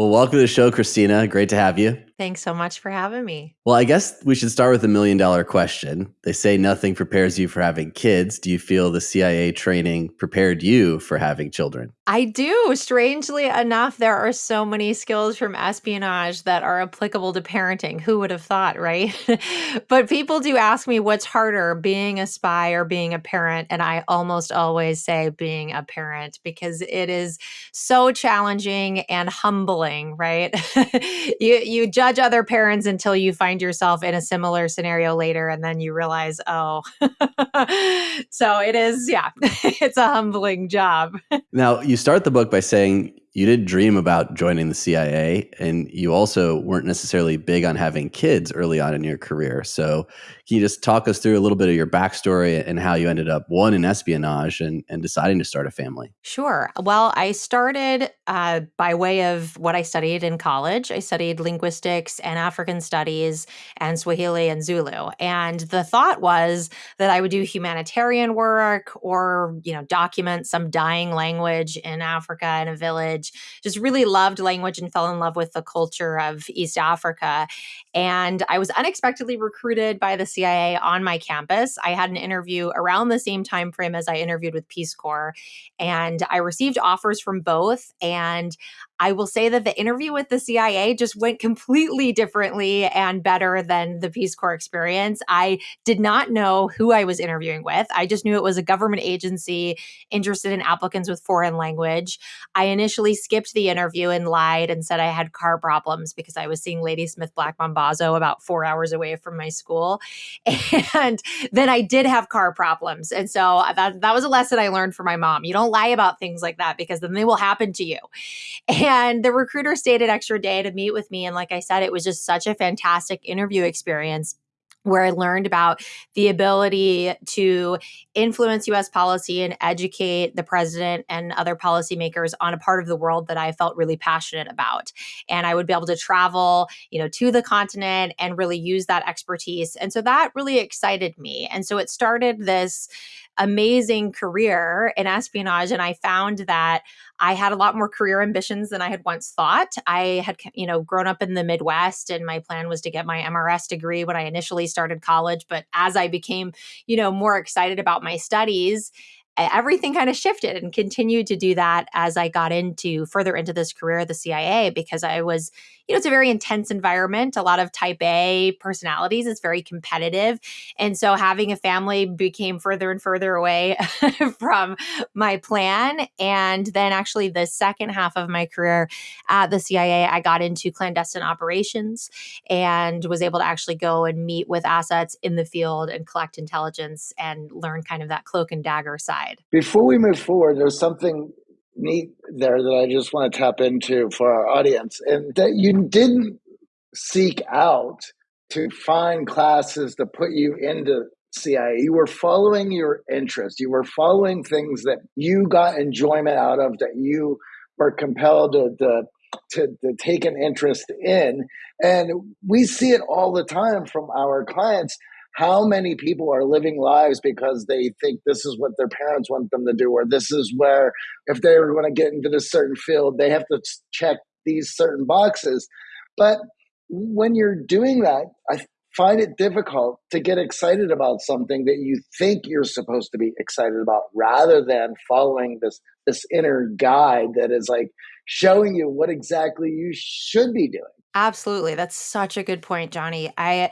Well, welcome to the show, Christina. Great to have you. Thanks so much for having me. Well, I guess we should start with a million dollar question. They say nothing prepares you for having kids. Do you feel the CIA training prepared you for having children? I do. Strangely enough, there are so many skills from espionage that are applicable to parenting. Who would have thought, right? but people do ask me what's harder, being a spy or being a parent. And I almost always say being a parent because it is so challenging and humbling, right? you you judge judge other parents until you find yourself in a similar scenario later and then you realize oh so it is yeah it's a humbling job. Now you start the book by saying you did dream about joining the CIA, and you also weren't necessarily big on having kids early on in your career. So, can you just talk us through a little bit of your backstory and how you ended up one in espionage and, and deciding to start a family? Sure. Well, I started uh, by way of what I studied in college. I studied linguistics and African studies and Swahili and Zulu. And the thought was that I would do humanitarian work or, you know, document some dying language in Africa in a village language, just really loved language and fell in love with the culture of East Africa. And I was unexpectedly recruited by the CIA on my campus. I had an interview around the same time frame as I interviewed with Peace Corps, and I received offers from both. And I will say that the interview with the CIA just went completely differently and better than the Peace Corps experience. I did not know who I was interviewing with. I just knew it was a government agency interested in applicants with foreign language. I initially skipped the interview and lied and said I had car problems because I was seeing Ladysmith Black Mambazo about four hours away from my school. And then I did have car problems. And so uh, that, that was a lesson I learned from my mom. You don't lie about things like that because then they will happen to you. And and the recruiter stayed an extra day to meet with me. And like I said, it was just such a fantastic interview experience where I learned about the ability to influence US policy and educate the president and other policymakers on a part of the world that I felt really passionate about. And I would be able to travel, you know, to the continent and really use that expertise. And so that really excited me. And so it started this amazing career in espionage and I found that I had a lot more career ambitions than I had once thought. I had, you know, grown up in the Midwest and my plan was to get my MRS degree when I initially started college. But as I became, you know, more excited about my studies, everything kind of shifted and continued to do that as I got into further into this career at the CIA because I was you know, it's a very intense environment, a lot of type A personalities. It's very competitive. And so having a family became further and further away from my plan. And then actually the second half of my career at the CIA, I got into clandestine operations and was able to actually go and meet with assets in the field and collect intelligence and learn kind of that cloak and dagger side. Before we move forward, there's something neat there that I just want to tap into for our audience, and that you didn't seek out to find classes to put you into CIA. You were following your interest. You were following things that you got enjoyment out of, that you were compelled to, to to, to, take an interest in. And we see it all the time from our clients how many people are living lives because they think this is what their parents want them to do, or this is where, if they going to get into this certain field, they have to check these certain boxes. But when you're doing that, I find it difficult to get excited about something that you think you're supposed to be excited about rather than following this this inner guide that is like showing you what exactly you should be doing. Absolutely. That's such a good point, Johnny. I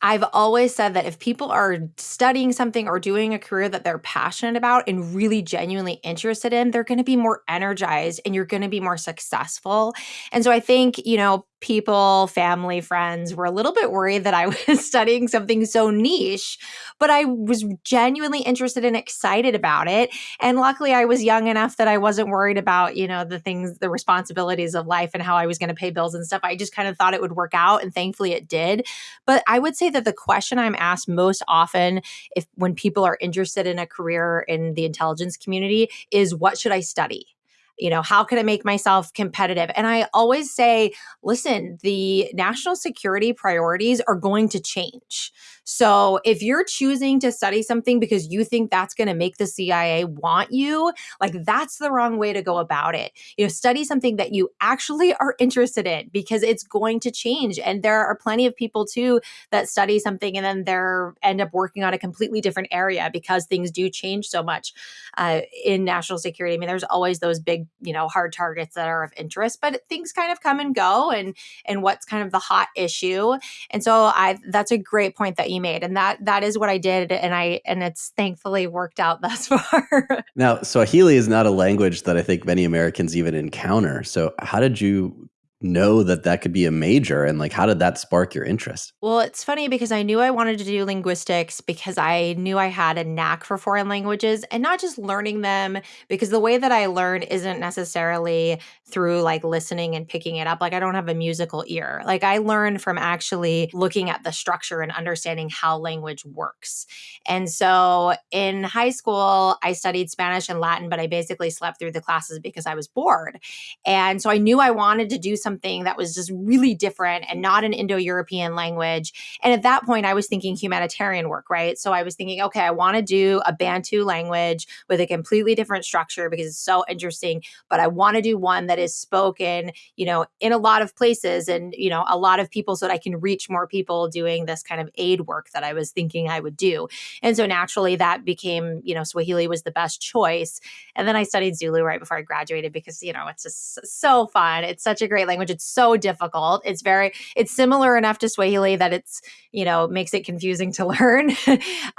I've always said that if people are studying something or doing a career that they're passionate about and really genuinely interested in, they're going to be more energized and you're going to be more successful. And so I think, you know, people, family, friends were a little bit worried that I was studying something so niche, but I was genuinely interested and excited about it. And luckily, I was young enough that I wasn't worried about, you know, the things, the responsibilities of life and how I was going to pay bills and stuff. I just kind of thought it would work out. And thankfully, it did. But I would say that the question I'm asked most often, if when people are interested in a career in the intelligence community, is what should I study? You know how can i make myself competitive? And i always say listen the national security priorities are going to change So if you're choosing to study something because you think that's going to make the CIA want you, like that's the wrong way to go about it. You know, study something that you actually are interested in because it's going to change. And there are plenty of people too that study something and then they're end up working on a completely different area because things do change so much uh, in national security. I mean, there's always those big, you know, hard targets that are of interest, but things kind of come and go and and what's kind of the hot issue. And so I that's a great point that you made. And that that is what I did. And I and it's thankfully worked out thus far. now, Swahili is not a language that I think many Americans even encounter. So how did you know that that could be a major and like how did that spark your interest? Well it's funny because i knew i wanted to do linguistics because i knew i had a knack for foreign languages and not just learning them because the way that i learn isn't necessarily through like listening and picking it up like i don't have a musical ear. Like i learn from actually looking at the structure and understanding how language works. And so in high school i studied spanish and latin but i basically slept through the classes because i was bored. And so i knew i wanted to do something something that was just really different and not an Indo European language. And at that point, I was thinking humanitarian work, right? So I was thinking, okay, I want to do a Bantu language with a completely different structure because it's so interesting, but I want to do one that is spoken, you know, in a lot of places and, you know, a lot of people so that I can reach more people doing this kind of aid work that I was thinking I would do. And so naturally that became, you know, Swahili was the best choice. And then I studied Zulu right before I graduated because, you know, it's just so fun. It's such a great language language. It's so difficult. It's very, it's similar enough to Swahili that it's, you know, makes it confusing to learn.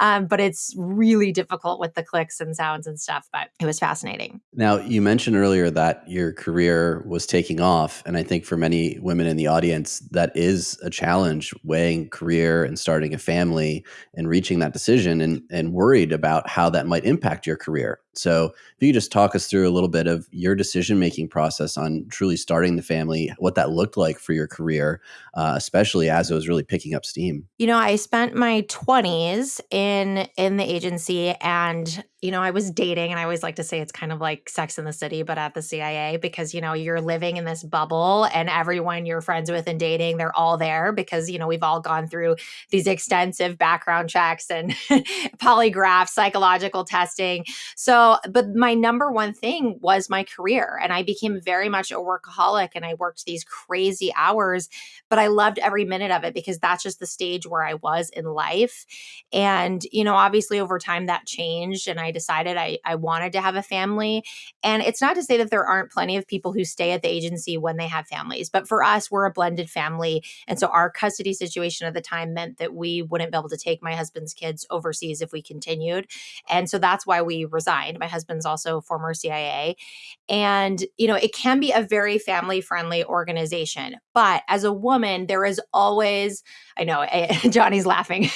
um, but it's really difficult with the clicks and sounds and stuff. But it was fascinating. Now, you mentioned earlier that your career was taking off. And I think for many women in the audience, that is a challenge weighing career and starting a family and reaching that decision and, and worried about how that might impact your career. So, if you just talk us through a little bit of your decision making process on truly starting the family, what that looked like for your career, uh, especially as it was really picking up steam. You know, I spent my twenties in in the agency, and you know, I was dating, and I always like to say it's kind of like Sex in the City, but at the CIA, because, you know, you're living in this bubble and everyone you're friends with and dating, they're all there because, you know, we've all gone through these extensive background checks and polygraphs, psychological testing. So, but my number one thing was my career. And I became very much a workaholic and I worked these crazy hours, but I loved every minute of it because that's just the stage where I was in life. And, you know, obviously over time that changed and I I decided I, I wanted to have a family. And it's not to say that there aren't plenty of people who stay at the agency when they have families, but for us, we're a blended family. And so our custody situation at the time meant that we wouldn't be able to take my husband's kids overseas if we continued. And so that's why we resigned. My husband's also former CIA. And, you know, it can be a very family friendly organization. But as a woman, there is always, I know Johnny's laughing.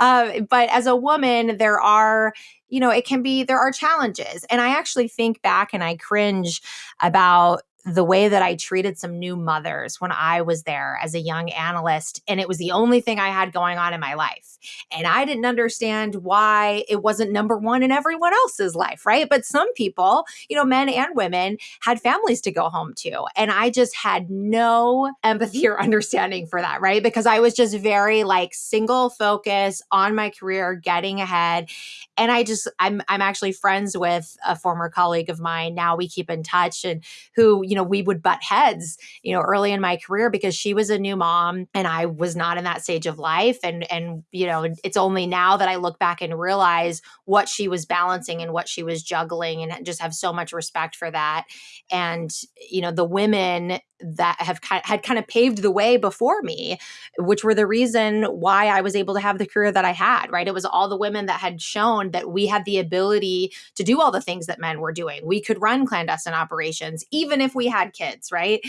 um, but as a woman, there are you know, it can be, there are challenges. And I actually think back and I cringe about the way that I treated some new mothers when I was there as a young analyst. And it was the only thing I had going on in my life. And I didn't understand why it wasn't number one in everyone else's life, right? But some people, you know, men and women had families to go home to. And I just had no empathy mm-hmm. or understanding for that, right? Because I was just very like single focus on my career, getting ahead. And I just, I'm, I'm actually friends with a former colleague of mine. Now we keep in touch and who, you know, we would butt heads, you know, early in my career because she was a new mom and I was not in that stage of life. And, and, you know, it's only now that I look back and realize what she was balancing and what she was juggling and just have so much respect for that. And, you know, the women that have had kind of paved the way before me, which were the reason why I was able to have the career that I had, right? It was all the women that had shown that we had the ability to do all the things that men were doing. We could run clandestine operations, even if we had kids, right?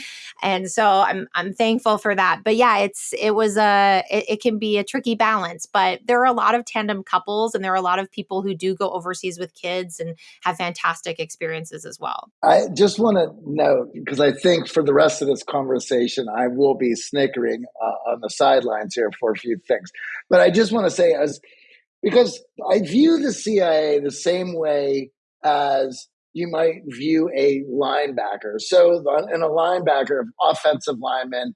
And so I'm I'm thankful for that. But yeah, it's it was a it, it can be a tricky balance, but there are a lot of tandem couples and there are a lot of people who do go overseas with kids and have fantastic experiences as well. I just want to note because I think for the rest of this conversation, I will be snickering uh, on the sidelines here for a few things. But I just want to say, as because I view the CIA the same way as you might view a linebacker. So, in a linebacker, offensive lineman,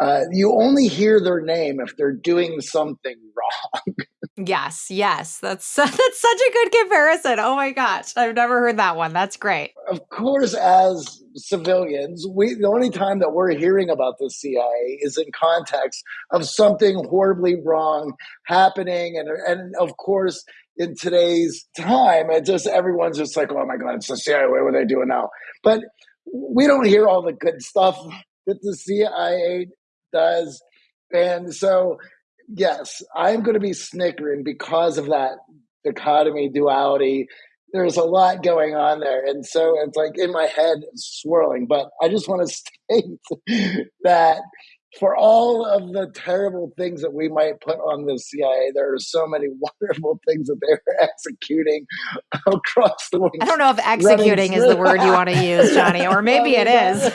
uh, you only hear their name if they're doing something wrong. yes, yes, that's that's such a good comparison. Oh my gosh, I've never heard that one. That's great. Of course, as civilians, we the only time that we're hearing about the CIA is in context of something horribly wrong happening, and and of course. In today's time, it just everyone's just like, "Oh my God, it's the CIA! What are they doing now?" But we don't hear all the good stuff that the CIA does. And so, yes, I'm going to be snickering because of that dichotomy, duality. There's a lot going on there. And so it's like in my head swirling. But I just want to state that for all of the terrible things that we might put on the CIA, there are so many wonderful things that they're executing across the world. I don't know if executing is the word you want to use, Johnny, or maybe it is.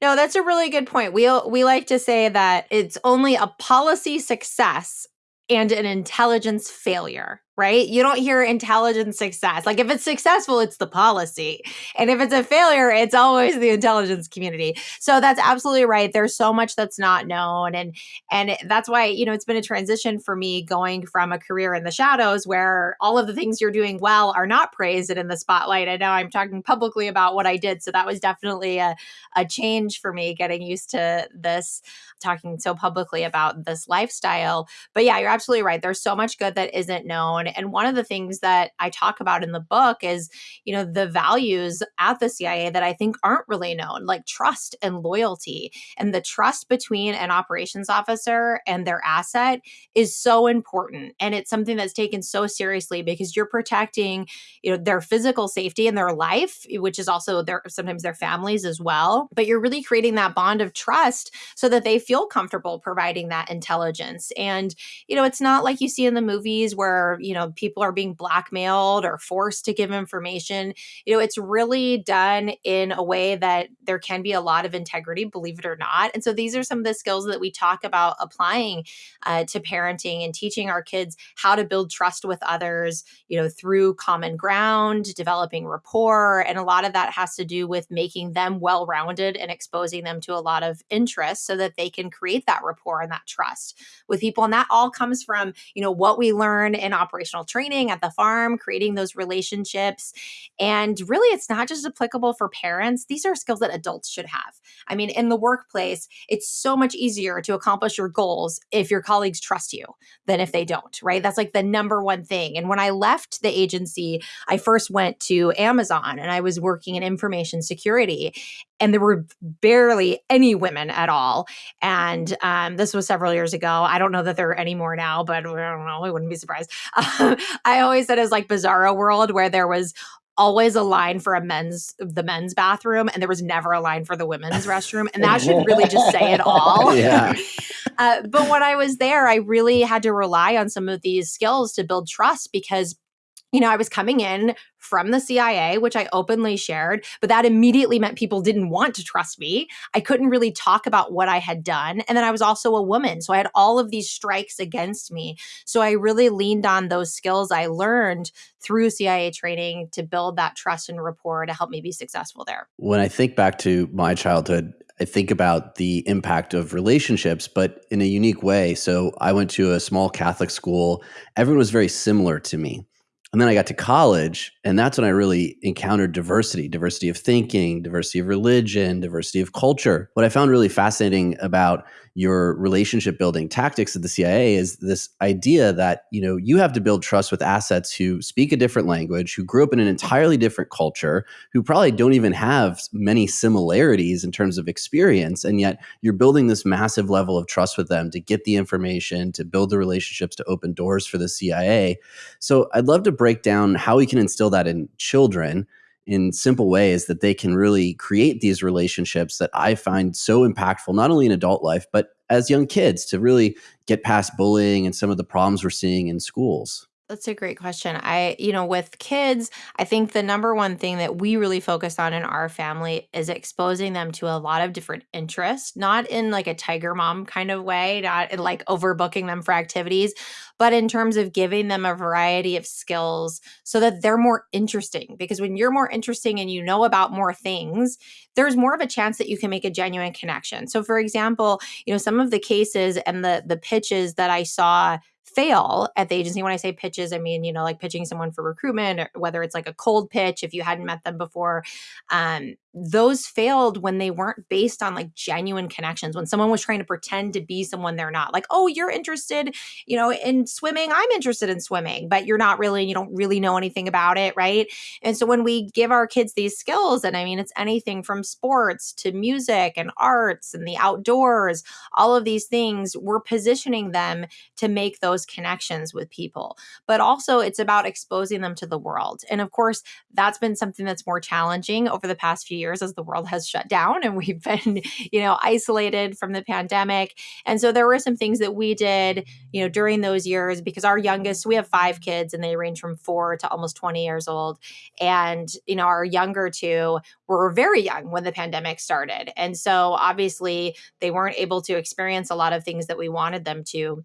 No, that's a really good point. We we like to say that it's only a policy success and an intelligence failure right? You don't hear intelligence success. Like if it's successful, it's the policy. And if it's a failure, it's always the intelligence community. So that's absolutely right. There's so much that's not known and and that's why, you know, it's been a transition for me going from a career in the shadows where all of the things you're doing well are not praised and in the spotlight. And now I'm talking publicly about what I did. So that was definitely a, a change for me getting used to this talking so publicly about this lifestyle. But yeah, you're absolutely right. There's so much good that isn't known and one of the things that I talk about in the book is, you know, the values at the CIA that I think aren't really known, like trust and loyalty. And the trust between an operations officer and their asset is so important. And it's something that's taken so seriously because you're protecting, you know, their physical safety and their life, which is also their sometimes their families as well. But you're really creating that bond of trust so that they feel comfortable providing that intelligence. And, you know, it's not like you see in the movies where, you know, know people are being blackmailed or forced to give information you know it's really done in a way that there can be a lot of integrity believe it or not and so these are some of the skills that we talk about applying uh, to parenting and teaching our kids how to build trust with others you know through common ground developing rapport and a lot of that has to do with making them well rounded and exposing them to a lot of interests so that they can create that rapport and that trust with people and that all comes from you know what we learn in operational training at the farm, creating those relationships. And really, it's not just applicable for parents, these are skills that adults should have. I mean, in the workplace, it's so much easier to accomplish your goals if your colleagues trust you than if they don't, right? That's like the number one thing. And when I left the agency, I first went to Amazon and I was working in information security and there were barely any women at all. And um, this was several years ago. I don't know that there are any more now, but I don't know. I wouldn't be surprised. Um, I always said it was like Bizarro World, where there was always a line for a men's the men's bathroom and there was never a line for the women's restroom and that should really just say it all yeah uh, but when i was there i really had to rely on some of these skills to build trust because you know, I was coming in from the CIA, which I openly shared, but that immediately meant people didn't want to trust me. I couldn't really talk about what I had done. And then I was also a woman. So I had all of these strikes against me. So I really leaned on those skills I learned through CIA training to build that trust and rapport to help me be successful there. When I think back to my childhood, I think about the impact of relationships, but in a unique way. So I went to a small Catholic school. Everyone was very similar to me and then I got to college, and that's when I really encountered diversity diversity of thinking, diversity of religion, diversity of culture. What I found really fascinating about your relationship building tactics of the CIA is this idea that you know you have to build trust with assets who speak a different language, who grew up in an entirely different culture, who probably don't even have many similarities in terms of experience, and yet you're building this massive level of trust with them to get the information, to build the relationships, to open doors for the CIA. So I'd love to break down how we can instill that in children in simple ways that they can really create these relationships that I find so impactful, not only in adult life, but as young kids to really get past bullying and some of the problems we're seeing in schools. That's a great question. I, you know, with kids, I think the number one thing that we really focus on in our family is exposing them to a lot of different interests, not in like a tiger mom kind of way, not in like overbooking them for activities, but in terms of giving them a variety of skills so that they're more interesting. Because when you're more interesting and you know about more things, there's more of a chance that you can make a genuine connection. So for example, you know, some of the cases and the the pitches that I saw fail at the agency. When I say pitches, I mean, you know, like pitching someone for recruitment, or whether it's like a cold pitch if you hadn't met them before. Um, those failed when they weren't based on like genuine connections when someone was trying to pretend to be someone they're not like oh you're interested you know in swimming i'm interested in swimming but you're not really you don't really know anything about it right? And so when we give our kids these skills and i mean it's anything from sports to music and arts and the outdoors all of these things we're positioning them to make those connections with people. But also it's about exposing them to the world. And of course that's been something that's more challenging over the past few years as the world has shut down and we've been, you know, isolated from the pandemic. And so there were some things that we did, you know, during those years because our youngest, we have five kids and they range from four to almost 20 years old. And, you know, our younger two were very young when the pandemic started. And so obviously they weren't able to experience a lot of things that we wanted them to.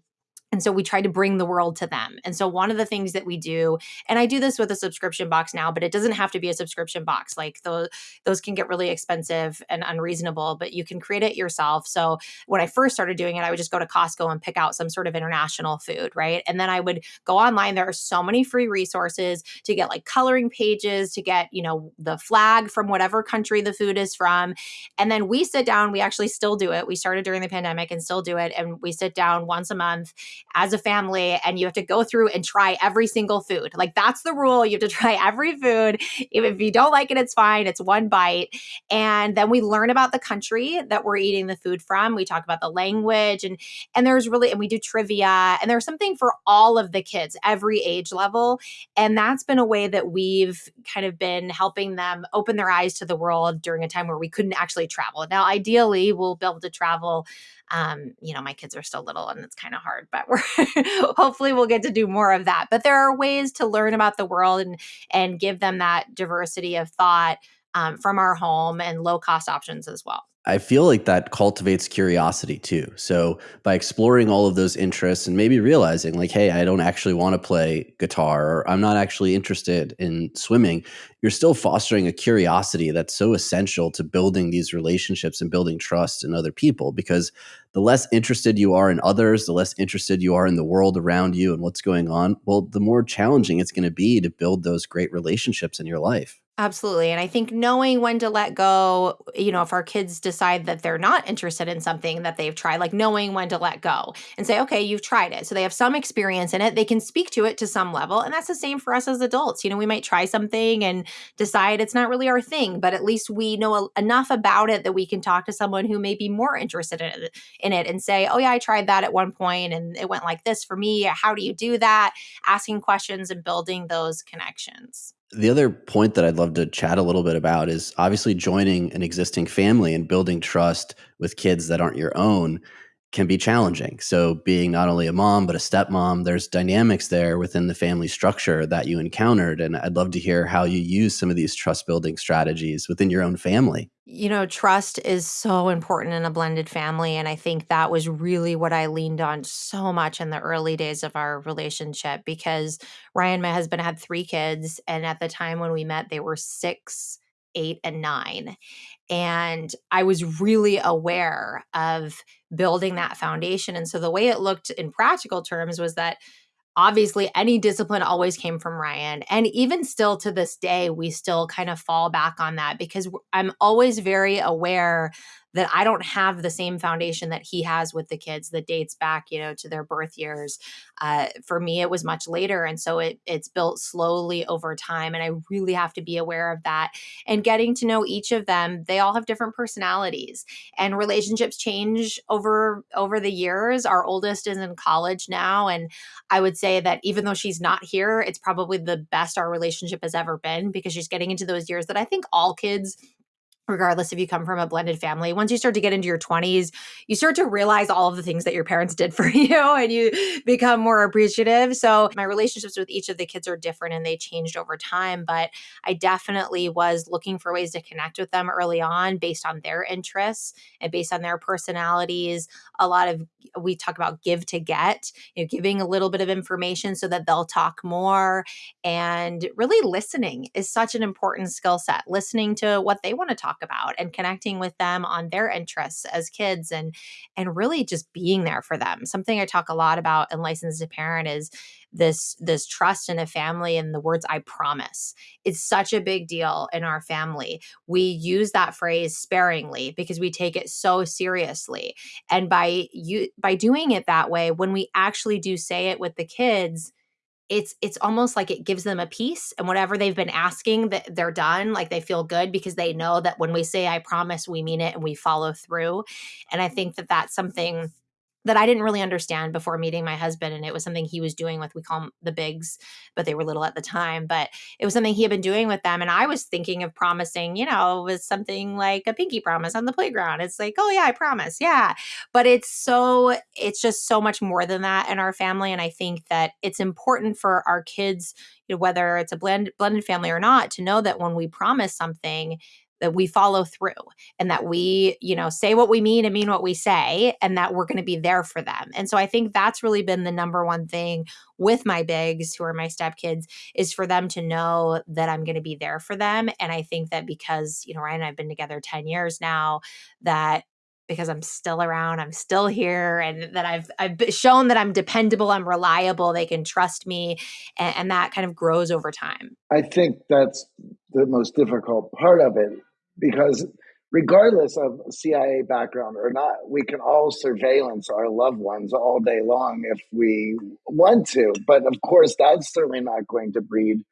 And so we try to bring the world to them. And so one of the things that we do, and I do this with a subscription box now, but it doesn't have to be a subscription box. Like those those can get really expensive and unreasonable, but you can create it yourself. So when I first started doing it, I would just go to Costco and pick out some sort of international food, right? And then I would go online. There are so many free resources to get like coloring pages, to get, you know, the flag from whatever country the food is from. And then we sit down, we actually still do it. We started during the pandemic and still do it. And we sit down once a month as a family and you have to go through and try every single food. Like that's the rule. You have to try every food. If, you don't like it, it's fine. It's one bite. And then we learn about the country that we're eating the food from. We talk about the language and and there's really and we do trivia and there's something for all of the kids, every age level. And that's been a way that we've kind of been helping them open their eyes to the world during a time where we couldn't actually travel. Now, ideally, we'll be able to travel um, you know, my kids are still little and it's kind of hard, but we're hopefully we'll get to do more of that. But there are ways to learn about the world and and give them that diversity of thought um, from our home and low cost options as well. I feel like that cultivates curiosity too. So by exploring all of those interests and maybe realizing like, hey, I don't actually want to play guitar or I'm not actually interested in swimming, you're still fostering a curiosity that's so essential to building these relationships and building trust in other people because the less interested you are in others, the less interested you are in the world around you and what's going on, well, the more challenging it's going to be to build those great relationships in your life. Absolutely. And I think knowing when to let go, you know, if our kids decide that they're not interested in something that they've tried, like knowing when to let go and say, okay, you've tried it. So they have some experience in it. They can speak to it to some level. And that's the same for us as adults. You know, we might try something and decide it's not really our thing, but at least we know enough about it that we can talk to someone who may be more interested in it, in it and say, oh, yeah, I tried that at one point and it went like this for me. How do you do that? Asking questions and building those connections. The other point that I'd love to chat a little bit about is obviously joining an existing family and building trust with kids that aren't your own can be challenging. So, being not only a mom, but a stepmom, there's dynamics there within the family structure that you encountered. And I'd love to hear how you use some of these trust building strategies within your own family. You know, trust is so important in a blended family. And I think that was really what I leaned on so much in the early days of our relationship because Ryan, my husband, had three kids. And at the time when we met, they were six, eight, and nine. And I was really aware of building that foundation. And so the way it looked in practical terms was that obviously any discipline always came from Ryan. And even still to this day, we still kind of fall back on that because I'm always very aware that I don't have the same foundation that he has with the kids that dates back, you know, to their birth years. Uh, for me, it was much later, and so it it's built slowly over time, and I really have to be aware of that. And getting to know each of them, they all have different personalities, and relationships change over over the years. Our oldest is in college now, and I would say that even though she's not here, it's probably the best our relationship has ever been because she's getting into those years that I think all kids regardless if you come from a blended family. Once you start to get into your 20s, you start to realize all of the things that your parents did for you and you become more appreciative. So, my relationships with each of the kids are different and they changed over time, but I definitely was looking for ways to connect with them early on based on their interests and based on their personalities. A lot of we talk about give to get, you know, giving a little bit of information so that they'll talk more and really listening is such an important skill set. Listening to what they want to talk talk about and connecting with them on their interests as kids and and really just being there for them. Something I talk a lot about in licensed to parent is this this trust in a family and the words I promise. It's such a big deal in our family. We use that phrase sparingly because we take it so seriously. And by you by doing it that way, when we actually do say it with the kids, it's it's almost like it gives them a peace and whatever they've been asking that they're done like they feel good because they know that when we say i promise we mean it and we follow through and i mm. think that that's something that I didn't really understand before meeting my husband. And it was something he was doing with, we call them the bigs, but they were little at the time. But it was something he had been doing with them. And I was thinking of promising, you know, with something like a pinky promise on the playground. It's like, oh, yeah, I promise. Yeah. But it's so, it's just so much more than that in our family. And I think that it's important for our kids, you know, whether it's a blend, blended family or not, to know that when we promise something, that we follow through and that mm-hmm. we, you know, say what we mean and mean what we say and that we're going to be there for them. And so I think that's really been the number one thing with my bigs who are my stepkids is for them to know that I'm going to be there for them. And I think that because, you know, Ryan and I've been together 10 years now, that because I'm still around, I'm still here, and that I've I've shown that I'm dependable, I'm reliable, they can trust me, and, and, that kind of grows over time. I think that's the most difficult part of it because regardless of CIA background or not, we can all surveillance our loved ones all day long if we want to. But of course, that's certainly not going to breed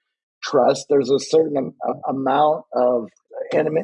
trust. There's a certain amount of enemy,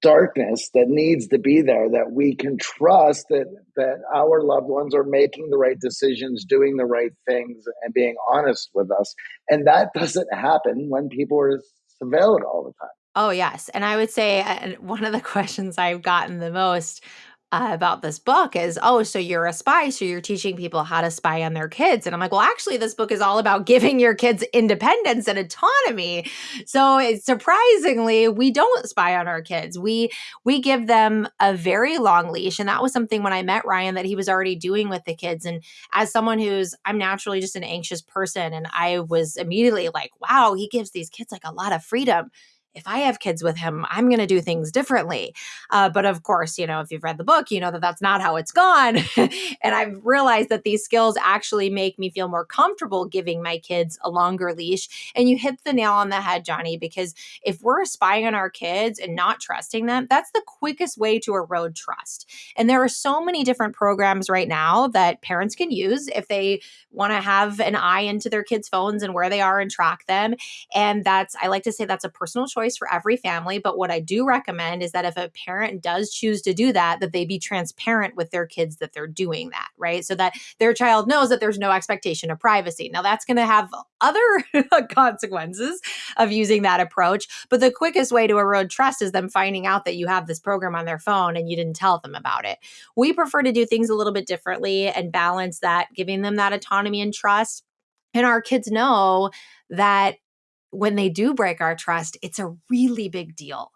darkness that needs to be there that we can trust that that our loved ones are making the right decisions doing the right things and being honest with us and that doesn't happen when people are surveilled all the time Oh, yes. And I would say one of the questions I've gotten the most uh, about this book is, oh, so you're a spy, so you're teaching people how to spy on their kids. And I'm like, well, actually, this book is all about giving your kids independence and autonomy. So it's surprisingly, we don't spy on our kids. We we give them a very long leash, and that was something when I met Ryan that he was already doing with the kids. And as someone who's, I'm naturally just an anxious person, and I was immediately like, wow, he gives these kids like a lot of freedom if I have kids with him, I'm going to do things differently. Uh, but of course, you know, if you've read the book, you know that that's not how it's gone. and I've realized that these skills actually make me feel more comfortable giving my kids a longer leash. And you hit the nail on the head, Johnny, because if we're spying on our kids and not trusting them, that's the quickest way to erode trust. And there are so many different programs right now that parents can use if they want to have an eye into their kids' phones and where they are and track them. And that's, I like to say that's a personal choice choice for every family. But what I do recommend is that if a parent does choose to do that, that they be transparent with their kids that they're doing that, right? So that their child knows that there's no expectation of privacy. Now, that's going to have other consequences of using that approach. But the quickest way to erode trust is them finding out that you have this program on their phone and you didn't tell them about it. We prefer to do things a little bit differently and balance that, giving them that autonomy and trust. And our kids know that when they do break our trust, it's a really big deal.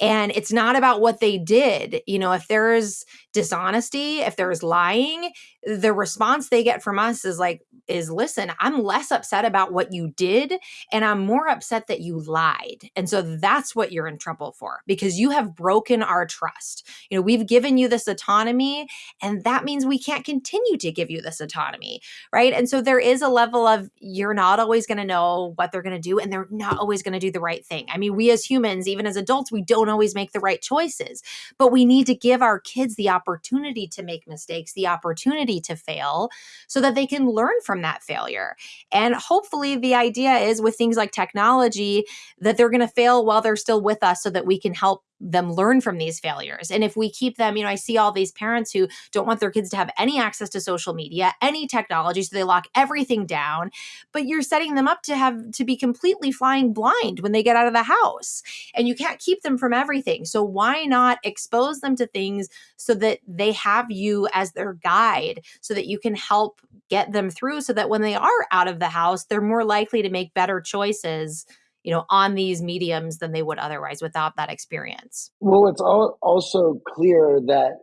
And it's not about what they did. You know, if there's dishonesty, if there's lying, the response they get from us is like, is listen, I'm less upset about what you did and I'm more upset that you lied. And so that's what you're in trouble for because you have broken our trust. You know, we've given you this autonomy and that means we can't continue to give you this autonomy, right? And so there is a level of you're not always going to know what they're going to do and they're not always going to do the right thing. I mean, we as humans, even as adults, we don't always make the right choices, but we need to give our kids the opportunity to make mistakes, the opportunity to fail so that they can learn from that failure. And hopefully, the idea is with things like technology that they're going to fail while they're still with us so that we can help them learn from these failures. And if we keep them, you know, I see all these parents who don't want their kids to have any access to social media, any technology, so they lock everything down, but you're setting them up to have to be completely flying blind when they get out of the house. And you can't keep them from everything. So why not expose them to things so that they have you as their guide so that you can help get them through so that when they are out of the house, they're more likely to make better choices you know on these mediums than they would otherwise without that experience. Well it's also clear that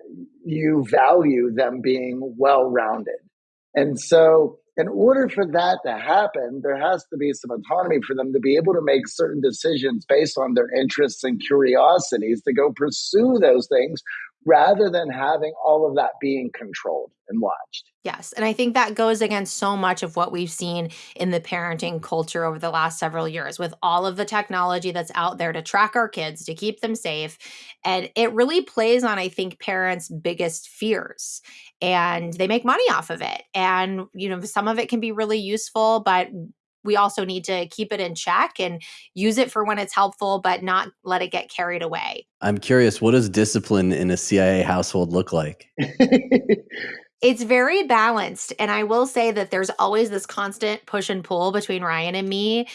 you value them being well rounded and so in order for that to happen there has to be some autonomy for them to be able to make certain decisions based on their interests and curiosities to go pursue those things rather than having all of that being controlled and watched. Yes. And I think that goes against so much of what we've seen in the parenting culture over the last several years with all of the technology that's out there to track our kids, to keep them safe. And it really plays on, I think, parents' biggest fears. And they make money off of it. And, you know, some of it can be really useful, but we also need to keep it in check and use it for when it's helpful, but not let it get carried away. I'm curious, what does discipline in a CIA household look like? it's very balanced. And I will say that there's always this constant push and pull between Ryan and me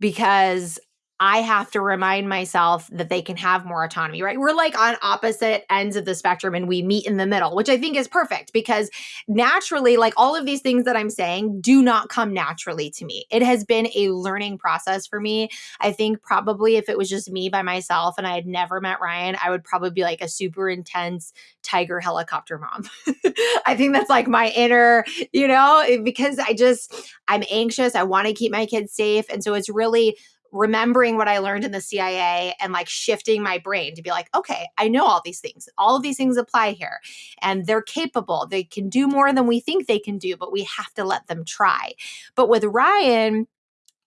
because I have to remind myself that they can have more autonomy, right? We're like on opposite ends of the spectrum and we meet in the middle, which I think is perfect because naturally, like all of these things that I'm saying do not come naturally to me. It has been a learning process for me. I think probably if it was just me by myself and I had never met Ryan, I would probably be like a super intense tiger helicopter mom. I think that's like my inner, you know, because I just, I'm anxious. I want to keep my kids safe. And so it's really, remembering what I learned in the CIA and like shifting my brain to be like, okay, I know all these things. All of these things apply here and they're capable. They can do more than we think they can do, but we have to let them try. But with Ryan,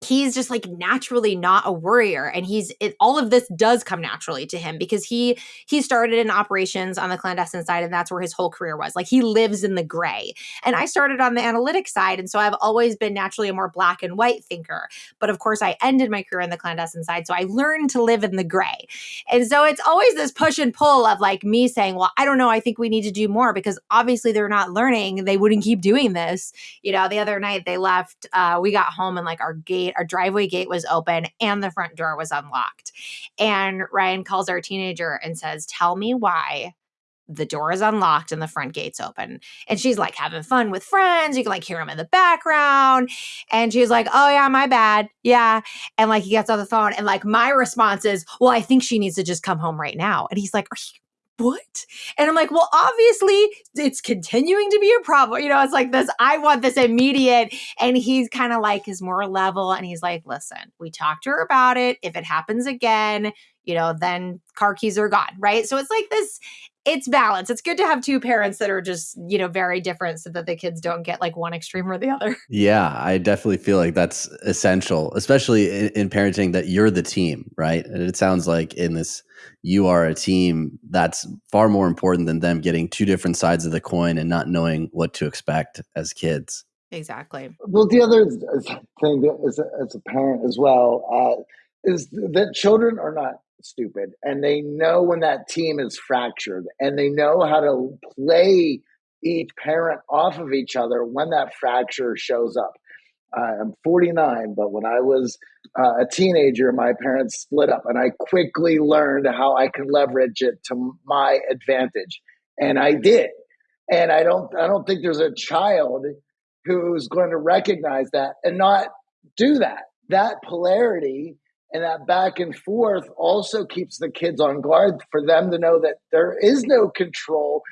he's just like naturally not a worrier and he's it, all of this does come naturally to him because he he started in operations on the clandestine side and that's where his whole career was. Like he lives in the gray. And i started on the analytic side and so i've always been naturally a more black and white thinker. But of course i ended my career in the clandestine side so i learned to live in the gray. And so it's always this push and pull of like me saying well i don't know i think we need to do more because obviously they're not learning they wouldn't keep doing this. You know the other night they left uh, we got home and like our gate gate, our driveway gate was open and the front door was unlocked. And Ryan calls our teenager and says, Tell me why the door is unlocked and the front gate's open. And she's like having fun with friends. You can like hear him in the background. And she's like, Oh, yeah, my bad. Yeah. And like he gets on the phone. And like my response is, Well, I think she needs to just come home right now. And he's like, Are you what? And I'm like, well, obviously it's continuing to be a problem. You know, it's like this, I want this immediate. And he's kind of like his more level. And he's like, listen, we talked to her about it. If it happens again, you know, then car keys are gone. Right. So it's like this, it's balance. It's good to have two parents that are just, you know, very different so that the kids don't get like one extreme or the other. Yeah, I definitely feel like that's essential, especially in, in parenting that you're the team, right? And it sounds like in this you are a team that's far more important than them getting two different sides of the coin and not knowing what to expect as kids. Exactly. Well, the other thing as a, as a parent as well uh, is that children are not stupid and they know when that team is fractured and they know how to play each parent off of each other when that fracture shows up. I'm 49, but when I was uh, a teenager, my parents split up, and I quickly learned how I can leverage it to my advantage, and I did. And I don't, I don't think there's a child who's going to recognize that and not do that. That polarity and that back and forth also keeps the kids on guard for them to know that there is no control.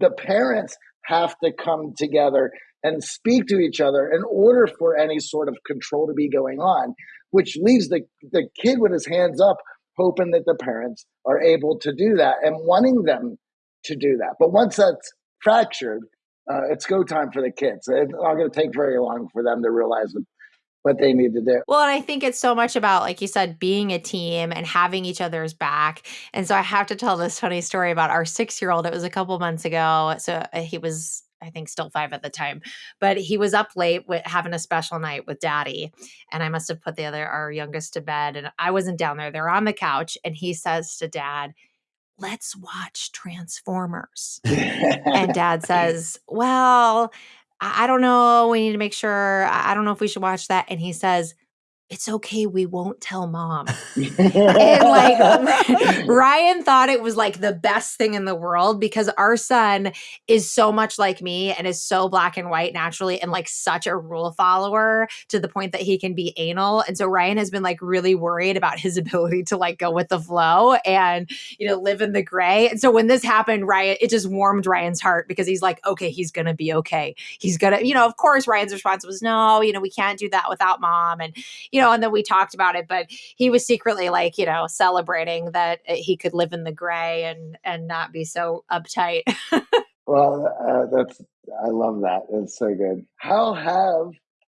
The parents have to come together and speak to each other in order for any sort of control to be going on, which leaves the, the kid with his hands up, hoping that the parents are able to do that and wanting them to do that. But once that's fractured, uh, it's go time for the kids. It's not going to take very long for them to realize what, what they need to do. Well, and I think it's so much about, like you said, being a team and having each other's back. And so I have to tell this funny story about our six year old. It was a couple months ago. So uh, he was I think still five at the time, but he was up late with having a special night with daddy. And I must have put the other, our youngest to bed. And I wasn't down there. They're on the couch. And he says to dad, let's watch Transformers. and dad says, Well, I don't know. We need to make sure. I don't know if we should watch that. And he says, it's okay. We won't tell mom. and like Ryan thought it was like the best thing in the world because our son is so much like me and is so black and white naturally and like such a rule follower to the point that he can be anal. And so Ryan has been like really worried about his ability to like go with the flow and, you know, live in the gray. And so when this happened, Ryan, it just warmed Ryan's heart because he's like, okay, he's going to be okay. He's going to, you know, of course, Ryan's response was, no, you know, we can't do that without mom. And, you know, and then we talked about it, but he was secretly like, you know, celebrating that uh, he could live in the gray and and not be so uptight. well, uh, that's I love that. It's so good. How have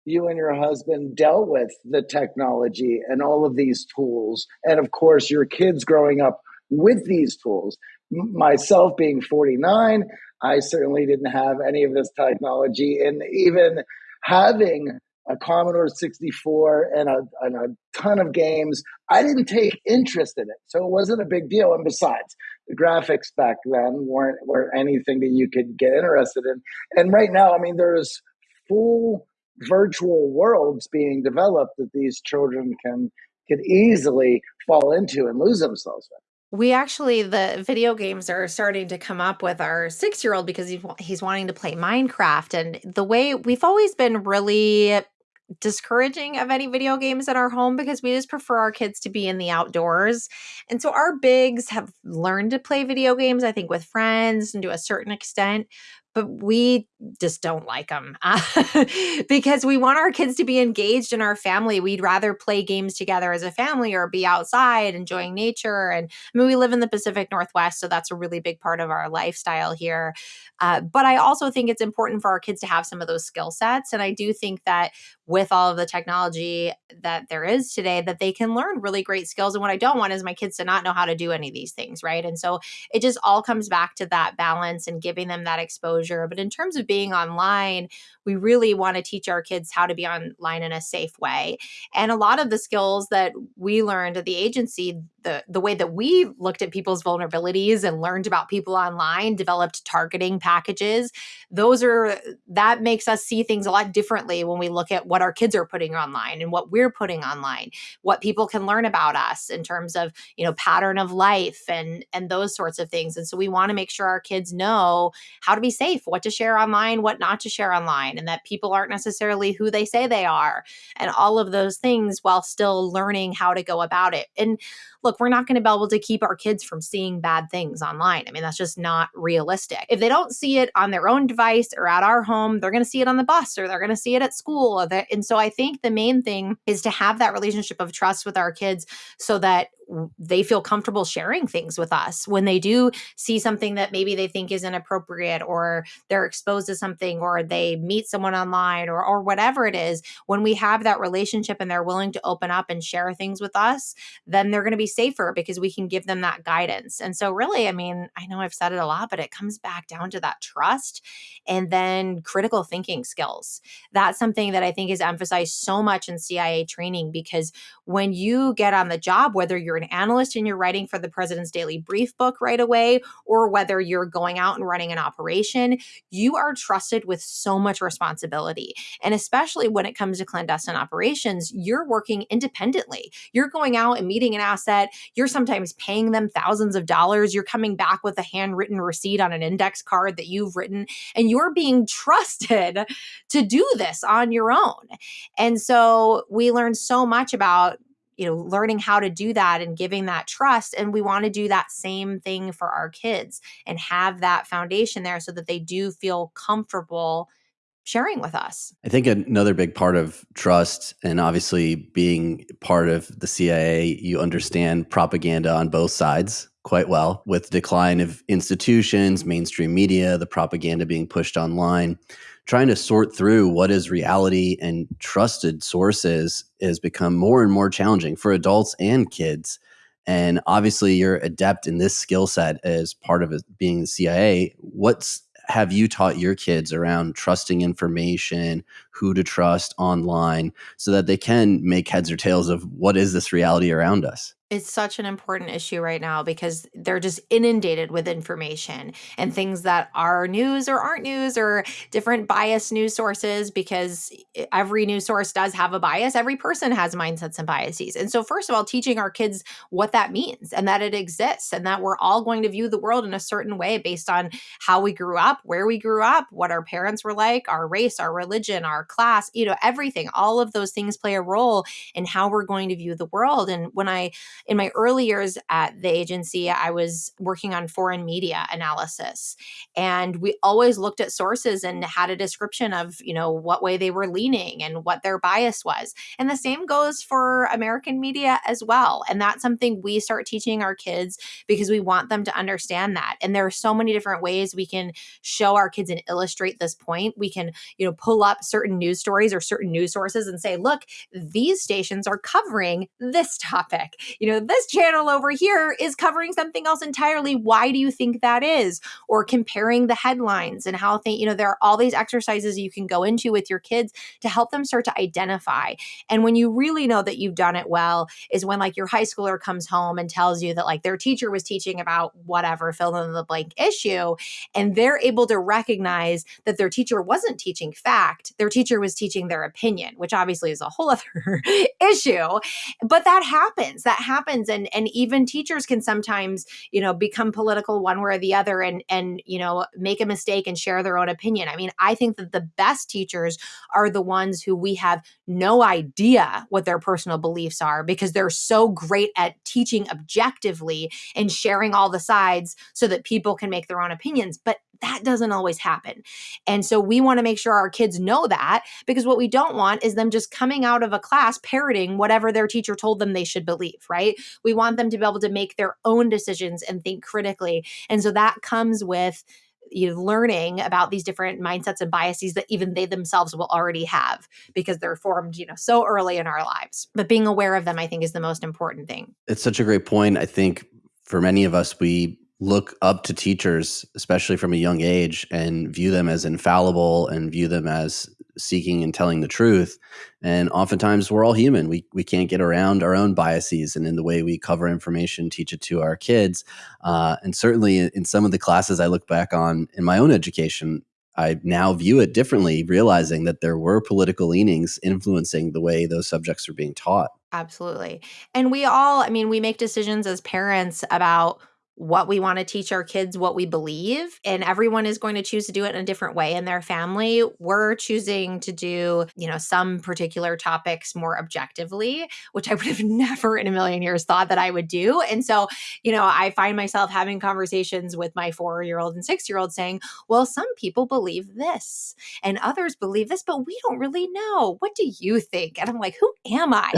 you and your husband dealt with the technology and all of these tools, and of course, your kids growing up with these tools? myself being 49, I certainly didn't have any of this technology, and even having a Commodore 64 and a, and a ton of games. I didn't take interest in it, so it wasn't a big deal. And besides, the graphics back then weren't were anything that you could get interested in. And right now, I mean, there's full virtual worlds being developed that these children can could easily fall into and lose themselves in we actually the video games are starting to come up with our six year old because he's wanting to play minecraft and the way we've always been really discouraging of any video games in our home because we just prefer our kids to be in the outdoors. And so our bigs have learned to play video games, I think, with friends and to a certain extent but we just don't like them uh, because we want our kids to be engaged in our family. We'd rather play games together as a family or be outside enjoying nature. And I mean, we live in the Pacific Northwest, so that's a really big part of our lifestyle here. Uh, but I also think it's important for our kids to have some of those skill sets. And I do think that with all of the technology that there is today, that they can learn really great skills. And what I don't want is my kids to not know how to do any of these things, right? And so it just all comes back to that balance and giving them that exposure exposure. But in terms of being online, we really want to teach our kids how to be online in a safe way. And a lot of the skills that we learned at the agency, the, the way that we looked at people's vulnerabilities and learned about people online, developed targeting packages, those are that makes us see things a lot differently when we look at what our kids are putting online and what we're putting online, what people can learn about us in terms of, you know, pattern of life and and those sorts of things. And so we want to make sure our kids know how to be safe what to share online, what not to share online, and that people aren't necessarily who they say they are, and all of those things while still learning how to go about it. And look, we're not going to be able to keep our kids from seeing bad things online. I mean, that's just not realistic. If they don't see it on their own device or at our home, they're going to see it on the bus or they're going to see it at school. And so I think the main thing is to have that relationship of trust with our kids so that they feel comfortable sharing things with us when they do see something that maybe they think is inappropriate or they're exposed to something or they meet someone online or or whatever it is when we have that relationship and they're willing to open up and share things with us then they're going to be safer because we can give them that guidance and so really i mean i know i've said it a lot but it comes back down to that trust and then critical thinking skills that's something that i think is emphasized so much in cia training because when you get on the job whether you're an analyst and you're writing for the President's Daily Brief book right away, or whether you're going out and running an operation, you are trusted with so much responsibility. And especially when it comes to clandestine operations, you're working independently. You're going out and meeting an asset, you're sometimes paying them thousands of dollars, you're coming back with a handwritten receipt on an index card that you've written, and you're being trusted to do this on your own. And so we learned so much about you know learning how to do that and giving that trust and we want to do that same thing for our kids and have that foundation there so that they do feel comfortable sharing with us. I think another big part of trust and obviously being part of the CIA, you understand propaganda on both sides quite well with decline of institutions, mainstream media, the propaganda being pushed online trying to sort through what is reality and trusted sources has become more and more challenging for adults and kids. And obviously, you're adept in this skill set as part of being the CIA. What's have you taught your kids around trusting information, who to trust online, so that they can make heads or tails of what is this reality around us? It's such an important issue right now because they're just inundated with information and things that are news or aren't news or different biased news sources because every news source does have a bias. Every person has mindsets and biases. And so, first of all, teaching our kids what that means and that it exists and that we're all going to view the world in a certain way based on how we grew up, where we grew up, what our parents were like, our race, our religion, our class, you know, everything. All of those things play a role in how we're going to view the world. And when I in my early years at the agency, I was working on foreign media analysis. And we always looked at sources and had a description of, you know, what way they were leaning and what their bias was. And the same goes for American media as well. And that's something we start teaching our kids because we want them to understand that. And there are so many different ways we can show our kids and illustrate this point. We can, you know, pull up certain news stories or certain news sources and say, look, these stations are covering this topic. You know, this channel over here is covering something else entirely. Why do you think that is? Or comparing the headlines and how they, you know, there are all these exercises you can go into with your kids to help them start to identify. And when you really know that you've done it well, is when like your high schooler comes home and tells you that like their teacher was teaching about whatever, fill in the blank issue, and they're able to recognize that their teacher wasn't teaching fact, their teacher was teaching their opinion, which obviously is a whole other issue. But that happens. That happens and and even teachers can sometimes you know become political one way or the other and and you know make a mistake and share their own opinion i mean i think that the best teachers are the ones who we have no idea what their personal beliefs are because they're so great at teaching objectively and sharing all the sides so that people can make their own opinions but that doesn't always happen. And so we want to make sure our kids know that because what we don't want is them just coming out of a class parroting whatever their teacher told them they should believe, right? We want them to be able to make their own decisions and think critically. And so that comes with you know, learning about these different mindsets and biases that even they themselves will already have because they're formed, you know, so early in our lives. But being aware of them, I think, is the most important thing. It's such a great point. I think for many of us, we look up to teachers, especially from a young age, and view them as infallible and view them as seeking and telling the truth. And oftentimes we're all human. We, we can't get around our own biases and in the way we cover information, teach it to our kids. Uh, and certainly in some of the classes I look back on in my own education, I now view it differently, realizing that there were political leanings influencing the way those subjects are being taught. Absolutely. And we all, I mean, we make decisions as parents about what we want to teach our kids, what we believe, and everyone is going to choose to do it in a different way in their family. We're choosing to do, you know, some particular topics more objectively, which I would have never in a million years thought that I would do. And so, you know, I find myself having conversations with my four year old and six year old saying, well, some people believe this and others believe this, but we don't really know. What do you think? And I'm like, who am I?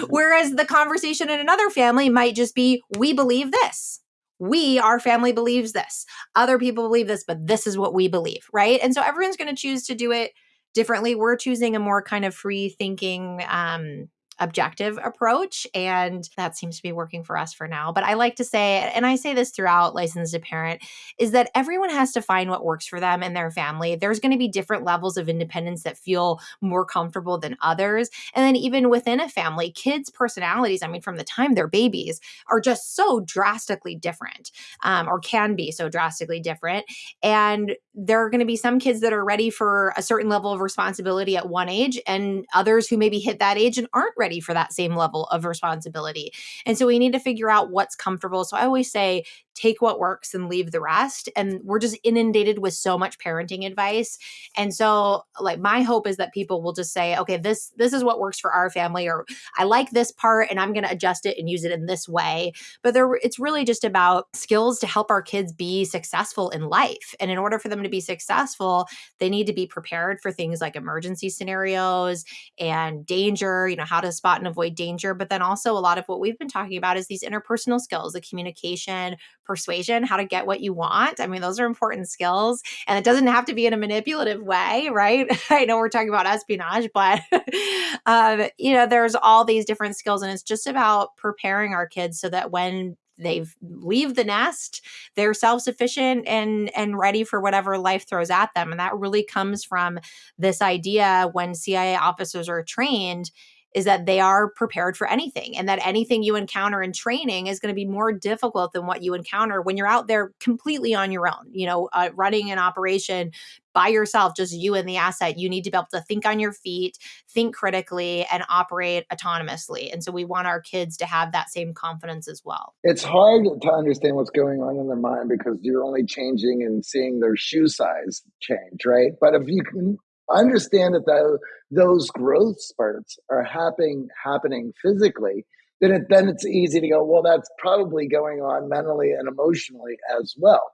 um, whereas the conversation in another family might just be, we believe this. We, our family believes this. Other people believe this, but this is what we believe, right? And so everyone's going to choose to do it differently. We're choosing a more kind of free thinking um, objective approach. And that seems to be working for us for now. But I like to say, and I say this throughout Licensed to Parent, is that everyone has to find what works for them and their family. There's going to be different levels of independence that feel more comfortable than others. And then even within a family, kids' personalities, I mean, from the time they're babies, are just so drastically different um, or can be so drastically different. And there are going to be some kids that are ready for a certain level of responsibility at one age and others who maybe hit that age and aren't ready ready for that same level of responsibility. And so we need to figure out what's comfortable. So I always say, take what works and leave the rest. And we're just inundated with so much parenting advice. And so like my hope is that people will just say, okay, this this is what works for our family, or I like this part and I'm gonna adjust it and use it in this way. But there it's really just about skills to help our kids be successful in life. And in order for them to be successful, they need to be prepared for things like emergency scenarios and danger, you know, how to spot and avoid danger. But then also a lot of what we've been talking about is these interpersonal skills, the communication, persuasion, how to get what you want. I mean, those are important skills. And it doesn't have to be in a manipulative way, right? I know we're talking about espionage, but um, you know, there's all these different skills, and it's just about preparing our kids so that when they've leave the nest they're self-sufficient and and ready for whatever life throws at them and that really comes from this idea when cia officers are trained is that they are prepared for anything and that anything you encounter in training is going to be more difficult than what you encounter when you're out there completely on your own you know uh, running an operation by yourself, just you and the asset, you need to be able to think on your feet, think critically, and operate autonomously. And so we want our kids to have that same confidence as well. It's hard to understand what's going on in their mind because you're only changing and seeing their shoe size change, right? But if you can understand that the, those growth spurts are happening happening physically, then it, then it's easy to go. Well, that's probably going on mentally and emotionally as well.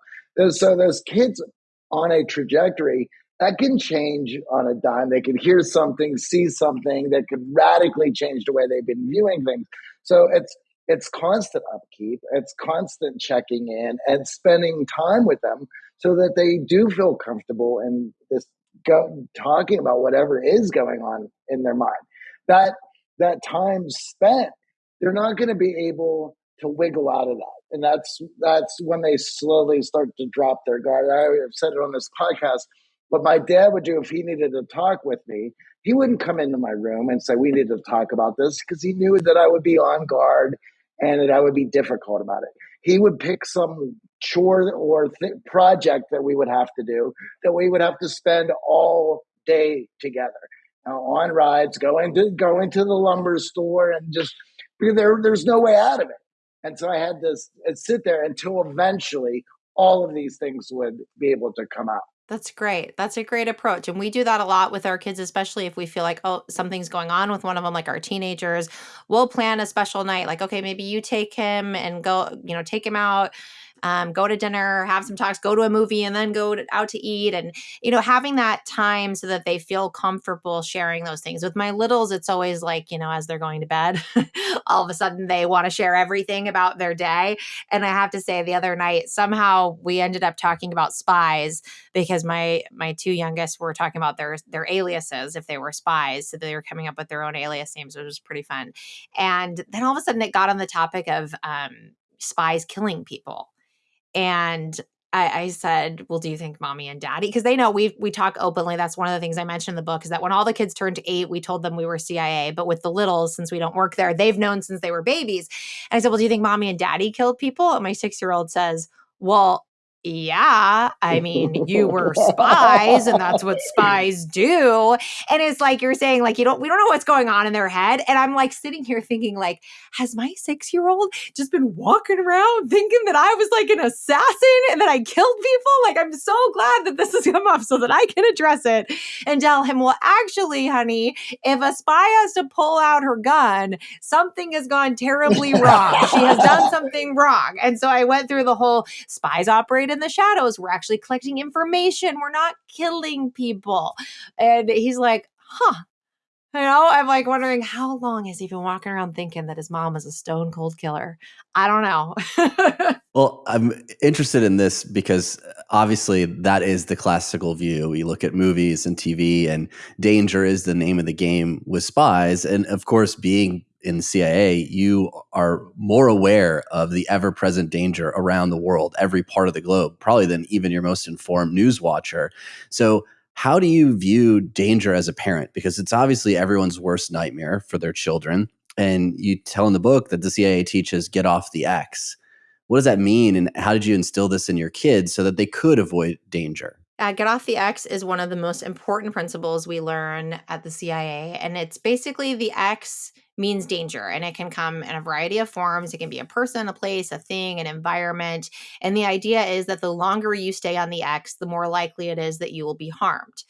So those kids on a trajectory that can change on a dime. They can hear something, see something that could radically change the way they've been viewing things. So it's it's constant upkeep, it's constant checking in and spending time with them so that they do feel comfortable in this go, talking about whatever is going on in their mind. That that time spent, they're not going to be able to wiggle out of that and that's that's when they slowly start to drop their guard. I have said it on this podcast. What my dad would do if he needed to talk with me, he wouldn't come into my room and say we need to talk about this because he knew that I would be on guard and that I would be difficult about it. He would pick some chore or th- project that we would have to do that we would have to spend all day together on rides, going to going to the lumber store, and just there. There's no way out of it. And so I had to sit there until eventually all of these things would be able to come out. That's great. That's a great approach. And we do that a lot with our kids, especially if we feel like, oh, something's going on with one of them, like our teenagers. We'll plan a special night, like, okay, maybe you take him and go, you know, take him out um, go to dinner, have some talks, go to a movie, and then go to, out to eat. And, you know, having that time so that they feel comfortable sharing those things. With my littles, it's always like, you know, as they're going to bed, all of a sudden they want to share everything about their day. And I have to say, the other night, somehow we ended up talking about spies because my my two youngest were talking about their their aliases if they were spies. So they were coming up with their own alias names, which was pretty fun. And then all of a sudden it got on the topic of um, spies killing people and I, I, said, "Well, do you think mommy and daddy?" Because they know we we talk openly. That's one of the things I mentioned in the book is that when all the kids turned eight, we told them we were CIA. But with the littles, since we don't work there, they've known since they were babies. And I said, "Well, do you think mommy and daddy killed people?" And my six year old says, "Well, yeah, I mean, you were spies and that's what spies do. And it's like you're saying, like, you don't, we don't know what's going on in their head. And I'm like sitting here thinking, like, has my six year old just been walking around thinking that I was like an assassin and that I killed people? Like, I'm so glad that this has come up so that I can address it and tell him, well, actually, honey, if a spy has to pull out her gun, something has gone terribly wrong. she has done something wrong. And so I went through the whole spies operated in the shadows. We're actually collecting information. We're not killing people. And he's like, huh. You know, I'm like wondering how long has he been walking around thinking that his mom is a stone cold killer? I don't know. well, I'm interested in this because uh, obviously that is the classical view. We look at movies and TV, and danger is the name of the game with spies. And of course, being in the CIA, you are more aware of the ever present danger around the world, every part of the globe, probably than even your most informed news watcher. So, how do you view danger as a parent? Because it's obviously everyone's worst nightmare for their children. And you tell in the book that the CIA teaches get off the X. What does that mean? And how did you instill this in your kids so that they could avoid danger? Uh, get off the X is one of the most important principles we learn at the CIA. And it's basically the X means danger and it can come in a variety of forms. It can be a person, a place, a thing, an environment. And the idea is that the longer you stay on the X, the more likely it is that you will be harmed.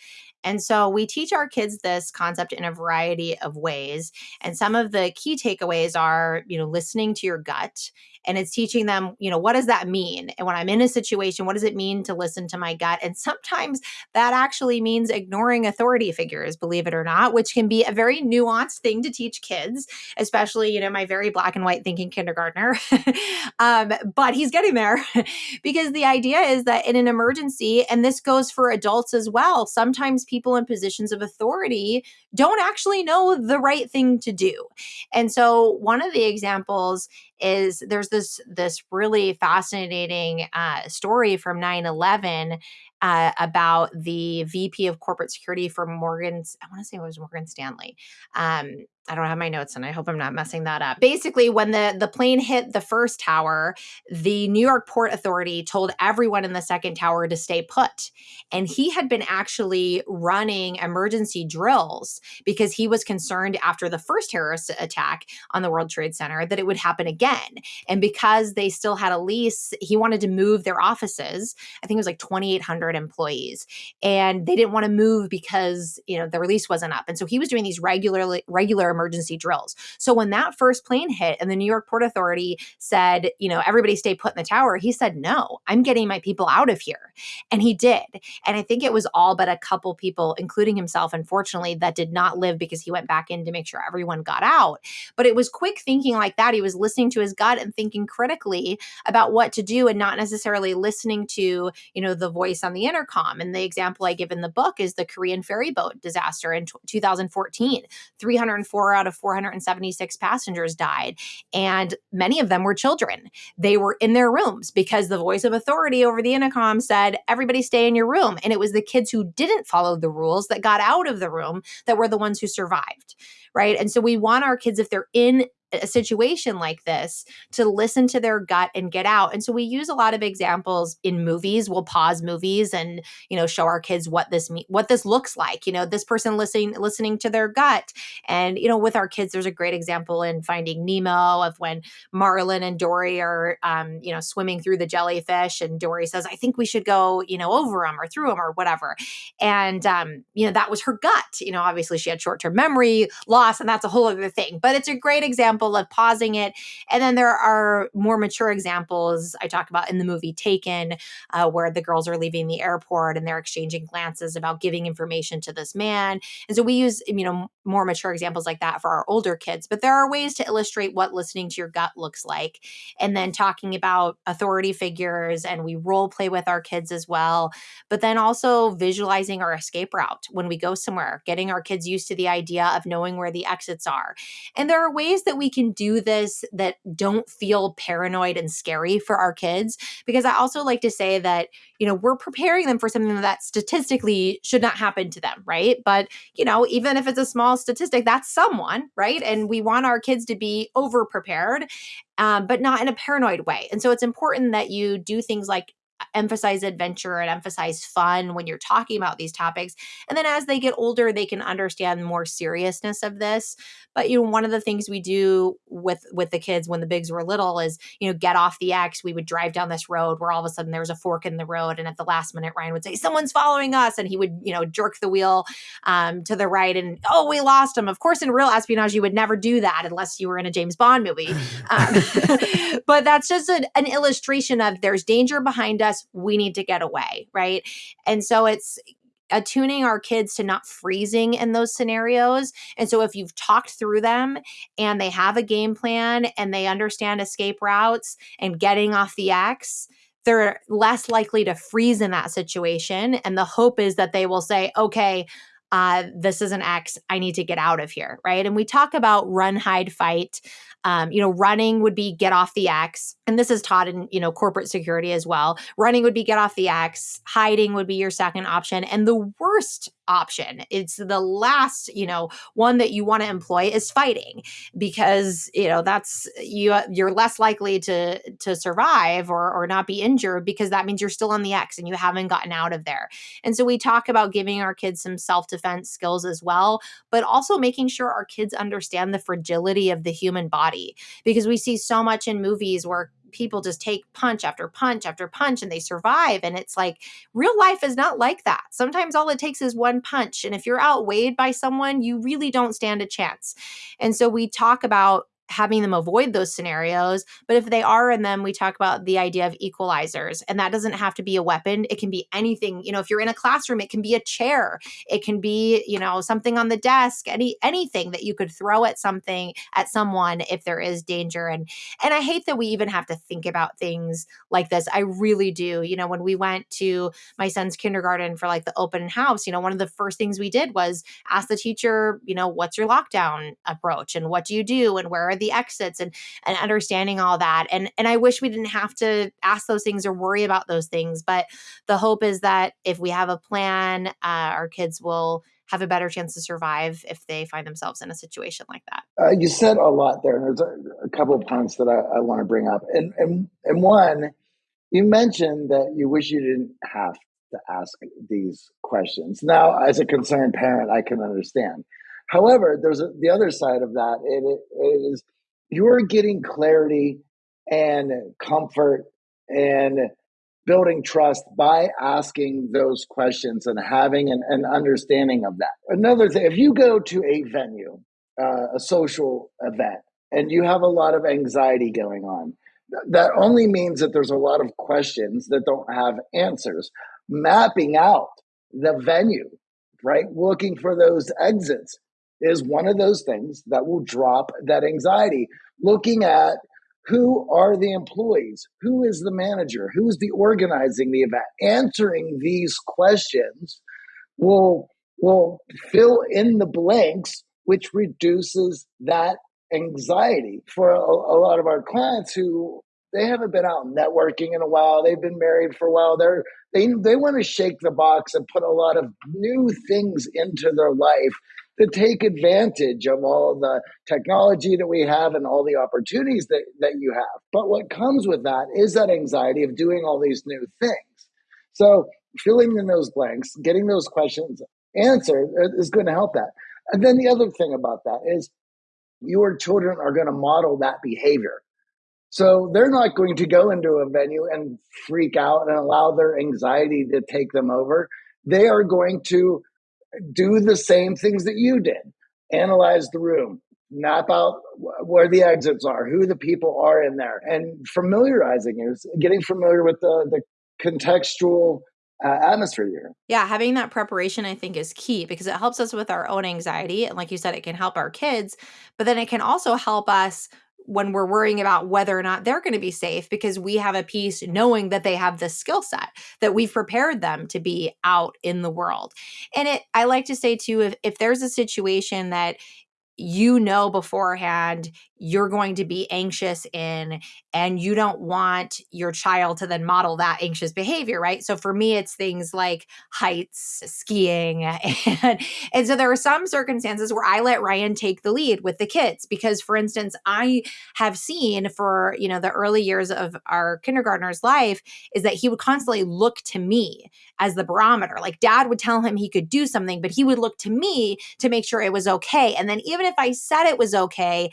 And so we teach our kids this concept in a variety of ways. And some of the key takeaways are, you know, listening to your gut and it's teaching them, you know, what does that mean? And when I'm in a situation, what does it mean to listen to my gut? And sometimes that actually means ignoring authority figures, believe it or not, which can be a very nuanced thing to teach kids, especially, you know, my very black and white thinking kindergartner. um, but he's getting there because the idea is that in an emergency, and this goes for adults as well, sometimes people in positions of authority don't actually know the right thing to do. And so one of the examples is there's this this really fascinating uh, story from 9-11 uh, about the VP of corporate security for Morgan, I want to say it was Morgan Stanley. Um, I don't have my notes and I hope I'm not messing that up. Basically, when the the plane hit the first tower, the New York Port Authority told everyone in the second tower to stay put. And he had been actually running emergency drills because he was concerned after the first terrorist attack on the World Trade Center that it would happen again. And because they still had a lease, he wanted to move their offices. I think it was like 2800 employees. And they didn't want to move because, you know, the release wasn't up. And so he was doing these regularly regular emergency drills. So when that first plane hit and the New York Port Authority said, you know, everybody stay put in the tower, he said, no, I'm getting my people out of here. And he did. And I think it was all but a couple people, including himself, unfortunately, that did not live because he went back in to make sure everyone got out. But it was quick thinking like that. He was listening to his gut and thinking critically about what to do and not necessarily listening to, you know, the voice on the intercom. And the example I give in the book is the Korean ferry boat disaster in 2014. 304 out of 476 passengers died, and many of them were children. They were in their rooms because the voice of authority over the intercom said, Everybody stay in your room. And it was the kids who didn't follow the rules that got out of the room that were the ones who survived. Right. And so we want our kids, if they're in a situation like this to listen to their gut and get out. And so we use a lot of examples in movies. We'll pause movies and, you know, show our kids what this me- what this looks like. You know, this person listening listening to their gut. And, you know, with our kids, there's a great example in Finding Nemo of when Marlin and Dory are um, you know, swimming through the jellyfish and Dory says, I think we should go, you know, over them or through them or whatever. And um, you know, that was her gut. You know, obviously she had short-term memory loss and that's a whole other thing. But it's a great example example of pausing it. And then there are more mature examples I talk about in the movie Taken, uh, where the girls are leaving the airport and they're exchanging glances about giving information to this man. And so we use, you know, more mature examples like that for our older kids. But there are ways to illustrate what listening to your gut looks like. And then talking about authority figures, and we role play with our kids as well. But then also visualizing our escape route when we go somewhere, getting our kids used to the idea of knowing where the exits are. And there are ways that we can do this that don't feel paranoid and scary for our kids. Because I also like to say that, you know, we're preparing them for something that statistically should not happen to them, right? But, you know, even if it's a small statistic, that's someone, right? And we want our kids to be over prepared, um, but not in a paranoid way. And so it's important that you do things like emphasize adventure and emphasize fun when you're talking about these topics. And then as they get older, they can understand more seriousness of this. But you know, one of the things we do with with the kids when the bigs were little is, you know, get off the X. We would drive down this road where all of a sudden there was a fork in the road, and at the last minute, Ryan would say, "Someone's following us," and he would, you know, jerk the wheel um, to the right, and oh, we lost him. Of course, in real espionage, you would never do that unless you were in a James Bond movie. Um, but that's just an, an illustration of there's danger behind us. We need to get away, right? And so it's attuning our kids to not freezing in those scenarios. And so if you've talked through them and they have a game plan and they understand escape routes and getting off the X, they're less likely to freeze in that situation. And the hope is that they will say, okay, uh, this is an X. I need to get out of here. Right. And we talk about run, hide, fight. Um, you know, running would be get off the X. And this is taught in, you know, corporate security as well. Running would be get off the X. Hiding would be your second option. And the worst option, it's the last, you know, one that you want to employ is fighting because, you know, that's you you're less likely to to survive or or not be injured because that means you're still on the X and you haven't gotten out of there. And so we talk about giving our kids some self-defense skills as well, but also making sure our kids understand the fragility of the human body body because we see so much in movies where people just take punch after punch after punch and they survive. And it's like real life is not like that. Sometimes all it takes is one punch. And if you're outweighed by someone, you really don't stand a chance. And so we talk about having them avoid those scenarios. But if they are in them, we talk about the idea of equalizers. And that doesn't have to be a weapon. It can be anything. You know, if you're in a classroom, it can be a chair. It can be, you know, something on the desk, any anything that you could throw at something at someone if there is danger. And and I hate that we even have to think about things like this. I really do. You know, when we went to my son's kindergarten for like the open house, you know, one of the first things we did was ask the teacher, you know, what's your lockdown approach and what do you do and where are are the exits and and understanding all that and and i wish we didn't have to ask those things or worry about those things but the hope is that if we have a plan uh, our kids will have a better chance to survive if they find themselves in a situation like that. Uh, you said a lot there, and there's a, a couple of points that I, I want to bring up. And, and and one, you mentioned that you wish you didn't have to ask these questions. Now, as a concerned parent, I can understand. However, there's a, the other side of that. It, it is you're getting clarity and comfort and building trust by asking those questions and having an, an understanding of that. Another thing, if you go to a venue, uh, a social event, and you have a lot of anxiety going on, that only means that there's a lot of questions that don't have answers. Mapping out the venue, right? Looking for those exits is one of those things that will drop that anxiety. Looking at who are the employees, who is the manager, who is the organizing the event, answering these questions will will fill in the blanks, which reduces that anxiety for a, a lot of our clients who they haven't been out networking in a while. They've been married for a while. They're they they want to shake the box and put a lot of new things into their life to take advantage of all the technology that we have and all the opportunities that, that you have. But what comes with that is that anxiety of doing all these new things. So filling in those blanks, getting those questions answered uh, is going to help that. And then the other thing about that is your children are going to model that behavior. So they're not going to go into a venue and freak out and allow their anxiety to take them over. They are going to do the same things that you did. Analyze the room, map out where the exits are, who the people are in there, and familiarizing you, getting familiar with the, the contextual uh, atmosphere here. Yeah, having that preparation I think is key because it helps us with our own anxiety. And like you said, it can help our kids, but then it can also help us when we're worrying about whether or not they're going to be safe because we have a peace knowing that they have the skill set that we've prepared them to be out in the world. And it i like to say too if, if there's a situation that you know beforehand you're going to be anxious in and you don't want your child to then model that anxious behavior right? So for me it's things like heights skiing and and so there are some circumstances where i let ryan take the lead with the kids because for instance i have seen for you know the early years of our kindergartner's life is that he would constantly look to me as the barometer. Like dad would tell him he could do something but he would look to me to make sure it was okay. And then even if i said it was okay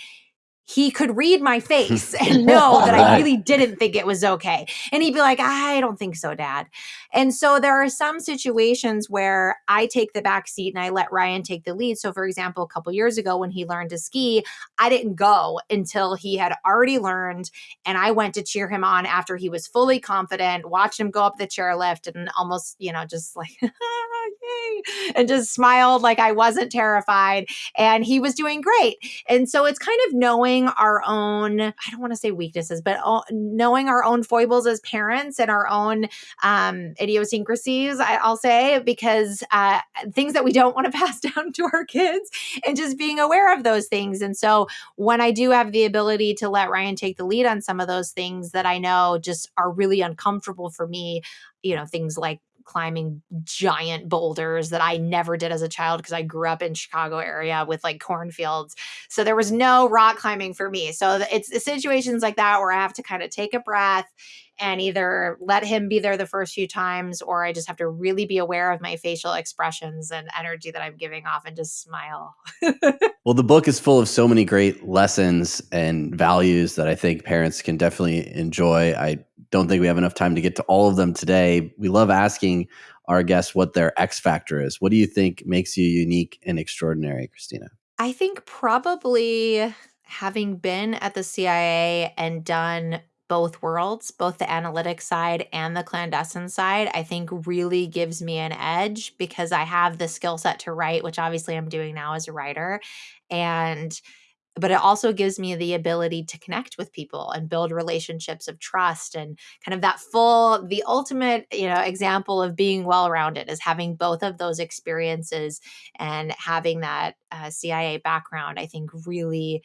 he could read my face and know that I really didn't think it was okay. And he'd be like, I don't think so, dad. And so there are some situations where I take the back seat and I let Ryan take the lead. So, for example, a couple years ago when he learned to ski, I didn't go until he had already learned. And I went to cheer him on after he was fully confident, watched him go up the chairlift and almost, you know, just like, yay, and just smiled like I wasn't terrified. And he was doing great. And so it's kind of knowing our own, I don't want to say weaknesses, but knowing our own foibles as parents and our own um, idiosyncrasies, I, will say, because uh, things that we don't want to pass down to our kids and just being aware of those things. And so when I do have the ability to let Ryan take the lead on some of those things that I know just are really uncomfortable for me, you know, things like climbing giant boulders that I never did as a child because I grew up in Chicago area with like cornfields. So there was no rock climbing for me. So it's situations like that where I have to kind of take a breath and either let him be there the first few times or I just have to really be aware of my facial expressions and energy that I'm giving off and just smile. well, the book is full of so many great lessons and values that I think parents can definitely enjoy. I don't think we have enough time to get to all of them today. We love asking our guests what their X factor is. What do you think makes you unique and extraordinary, Christina? I think probably having been at the CIA and done both worlds, both the analytic side and the clandestine side, I think really gives me an edge because I have the skill set to write, which obviously I'm doing now as a writer. And but it also gives me the ability to connect with people and build relationships of trust and kind of that full the ultimate you know example of being well rounded is having both of those experiences and having that uh, cia background i think really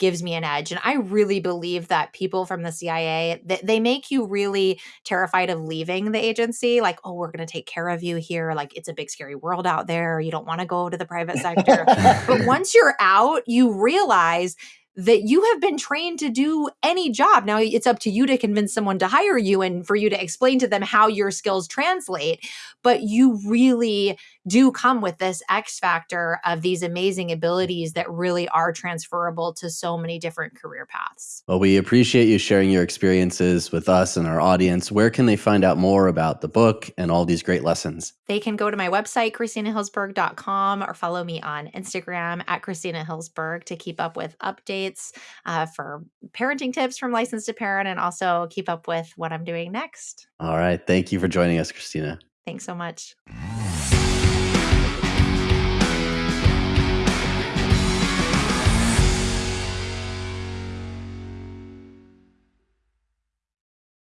gives me an edge. And I really believe that people from the CIA, they, they make you really terrified of leaving the agency. Like, oh, we're going to take care of you here. Like, it's a big, scary world out there. You don't want to go to the private sector. but once you're out, you realize that you have been trained to do any job. Now it's up to you to convince someone to hire you and for you to explain to them how your skills translate. But you really do come with this X factor of these amazing abilities that really are transferable to so many different career paths. Well, we appreciate you sharing your experiences with us and our audience. Where can they find out more about the book and all these great lessons? They can go to my website, ChristinaHillsberg.com, or follow me on Instagram at Christina Hillsberg to keep up with updates uh, for parenting tips from licensed to parent and also keep up with what I'm doing next. All right. Thank you for joining us, Christina. Thanks so much.